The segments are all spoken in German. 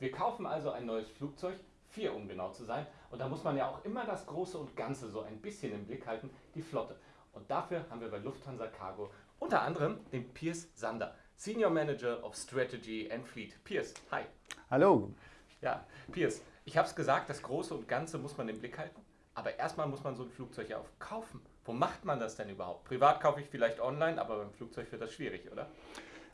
Wir kaufen also ein neues Flugzeug, vier um genau zu sein. Und da muss man ja auch immer das Große und Ganze so ein bisschen im Blick halten, die Flotte. Und dafür haben wir bei Lufthansa Cargo unter anderem den Piers Sander, Senior Manager of Strategy and Fleet. Piers, hi. Hallo. Ja, Piers, ich habe es gesagt, das Große und Ganze muss man im Blick halten. Aber erstmal muss man so ein Flugzeug ja auch kaufen. Wo macht man das denn überhaupt? Privat kaufe ich vielleicht online, aber beim Flugzeug wird das schwierig, oder?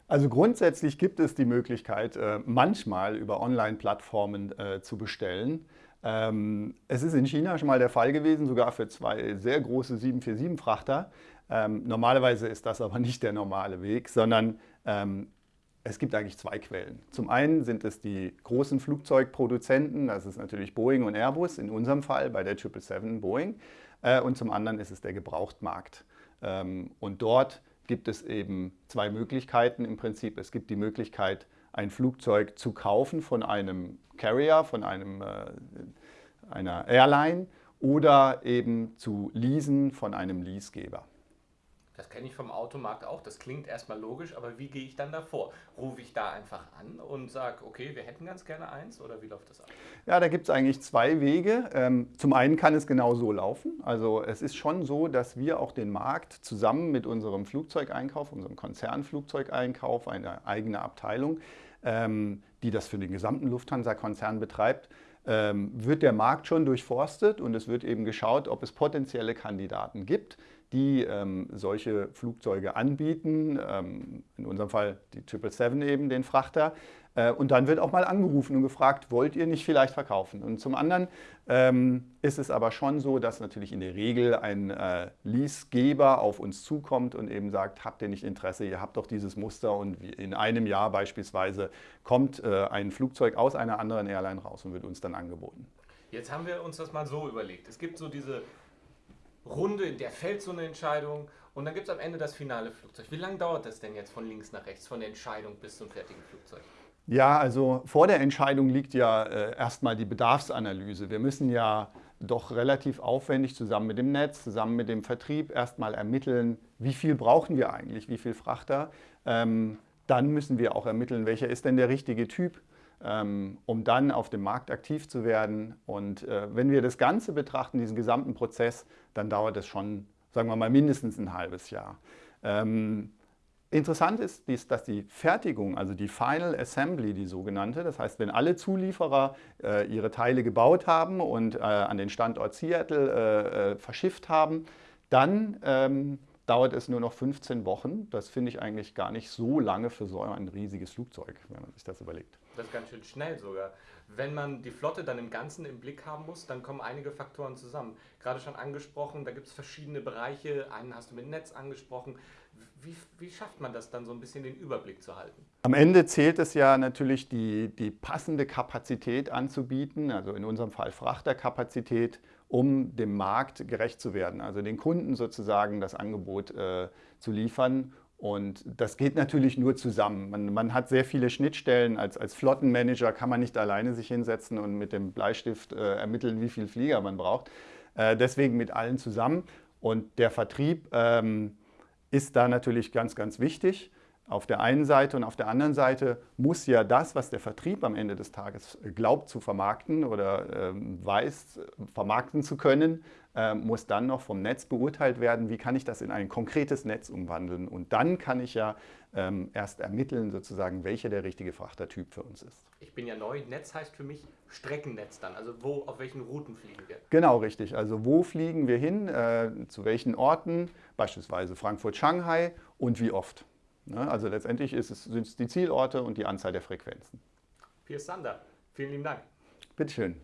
Also grundsätzlich gibt es die Möglichkeit, äh, manchmal über Online-Plattformen äh, zu bestellen. Ähm, es ist in China schon mal der Fall gewesen, sogar für zwei sehr große 747-Frachter. Ähm, normalerweise ist das aber nicht der normale Weg, sondern ähm, es gibt eigentlich zwei Quellen. Zum einen sind es die großen Flugzeugproduzenten, das ist natürlich Boeing und Airbus, in unserem Fall bei der 777 Boeing. Äh, und zum anderen ist es der Gebrauchtmarkt. Und dort gibt es eben zwei Möglichkeiten im Prinzip. Es gibt die Möglichkeit, ein Flugzeug zu kaufen von einem Carrier, von einem, äh, einer Airline oder eben zu leasen von einem Leasegeber. Das kenne ich vom Automarkt auch. Das klingt erstmal logisch, aber wie gehe ich dann davor? Rufe ich da einfach an und sage, okay, wir hätten ganz gerne eins oder wie läuft das ab? Ja, da gibt es eigentlich zwei Wege. Ähm, zum einen kann es genau so laufen. Also es ist schon so, dass wir auch den Markt zusammen mit unserem Flugzeugeinkauf, unserem Konzernflugzeugeinkauf, eine eigene Abteilung, ähm, die das für den gesamten Lufthansa-Konzern betreibt, ähm, wird der Markt schon durchforstet und es wird eben geschaut, ob es potenzielle Kandidaten gibt, die ähm, solche Flugzeuge anbieten, ähm, in unserem Fall die 777 eben, den Frachter. Äh, und dann wird auch mal angerufen und gefragt, wollt ihr nicht vielleicht verkaufen? Und zum anderen ähm, ist es aber schon so, dass natürlich in der Regel ein äh, Leasegeber auf uns zukommt und eben sagt, habt ihr nicht Interesse, ihr habt doch dieses Muster und in einem Jahr beispielsweise kommt äh, ein Flugzeug aus einer anderen Airline raus und wird uns dann angeboten. Jetzt haben wir uns das mal so überlegt. Es gibt so diese Runde, in der fällt so eine Entscheidung und dann gibt es am Ende das finale Flugzeug. Wie lange dauert das denn jetzt von links nach rechts, von der Entscheidung bis zum fertigen Flugzeug? Ja, also vor der Entscheidung liegt ja äh, erstmal die Bedarfsanalyse. Wir müssen ja doch relativ aufwendig zusammen mit dem Netz, zusammen mit dem Vertrieb erstmal ermitteln, wie viel brauchen wir eigentlich, wie viel Frachter. Ähm, dann müssen wir auch ermitteln, welcher ist denn der richtige Typ um dann auf dem Markt aktiv zu werden. Und äh, wenn wir das Ganze betrachten, diesen gesamten Prozess, dann dauert es schon, sagen wir mal, mindestens ein halbes Jahr. Ähm, interessant ist, dass die Fertigung, also die Final Assembly, die sogenannte, das heißt, wenn alle Zulieferer äh, ihre Teile gebaut haben und äh, an den Standort Seattle verschifft haben, dann ähm, dauert es nur noch 15 Wochen. Das finde ich eigentlich gar nicht so lange für so ein riesiges Flugzeug, wenn man sich das überlegt. Das ist ganz schön schnell sogar. Wenn man die Flotte dann im Ganzen im Blick haben muss, dann kommen einige Faktoren zusammen. Gerade schon angesprochen, da gibt es verschiedene Bereiche. Einen hast du mit Netz angesprochen. Wie, wie, schafft man das dann so ein bisschen den Überblick zu halten? Am Ende zählt es ja natürlich die, die passende Kapazität anzubieten, also in unserem Fall Frachterkapazität, um dem Markt gerecht zu werden, also den Kunden sozusagen das Angebot äh, zu liefern. Und das geht natürlich nur zusammen. Man, man, hat sehr viele Schnittstellen. Als, als Flottenmanager kann man nicht alleine sich hinsetzen und mit dem Bleistift äh, ermitteln, wie viel Flieger man braucht. Äh, deswegen mit allen zusammen. Und der Vertrieb ähm, ist da natürlich ganz, ganz wichtig auf der einen Seite und auf der anderen Seite muss ja das, was der Vertrieb am Ende des Tages glaubt zu vermarkten oder ähm, weiß, vermarkten zu können, muss dann noch vom Netz beurteilt werden, wie kann ich das in ein konkretes Netz umwandeln. Und dann kann ich ja ähm, erst ermitteln, sozusagen, welcher der richtige Frachtertyp für uns ist. Ich bin ja neu. Netz heißt für mich Streckennetz dann. Also wo, auf welchen Routen fliegen wir? Genau, richtig. Also wo fliegen wir hin, äh, zu welchen Orten, beispielsweise Frankfurt, Shanghai und wie oft. Ne? Also letztendlich sind es die Zielorte und die Anzahl der Frequenzen. Piers Sander, vielen lieben Dank. Bitteschön.